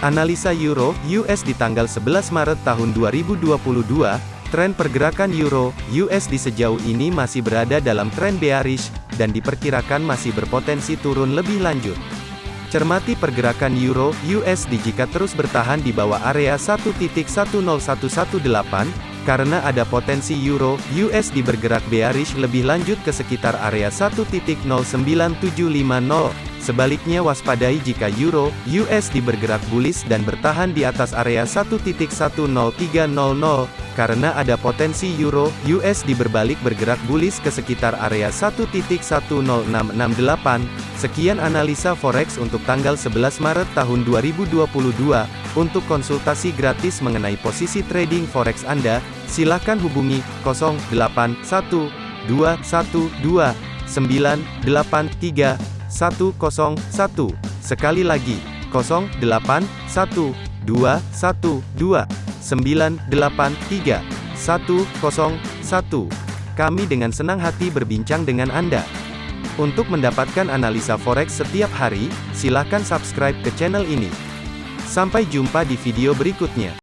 Analisa Euro US di tanggal 11 Maret tahun 2022, tren pergerakan Euro USD sejauh ini masih berada dalam tren bearish dan diperkirakan masih berpotensi turun lebih lanjut. Cermati pergerakan Euro USD jika terus bertahan di bawah area 1.10118 karena ada potensi Euro USD bergerak bearish lebih lanjut ke sekitar area 1.09750. Sebaliknya waspadai jika Euro USD bergerak bullish dan bertahan di atas area 1.10300 karena ada potensi Euro USD berbalik bergerak bullish ke sekitar area 1.10668. Sekian analisa forex untuk tanggal 11 Maret tahun 2022. Untuk konsultasi gratis mengenai posisi trading forex Anda, silakan hubungi 081212983101. Sekali lagi, 081212983101. Kami dengan senang hati berbincang dengan Anda. Untuk mendapatkan analisa forex setiap hari, silakan subscribe ke channel ini. Sampai jumpa di video berikutnya.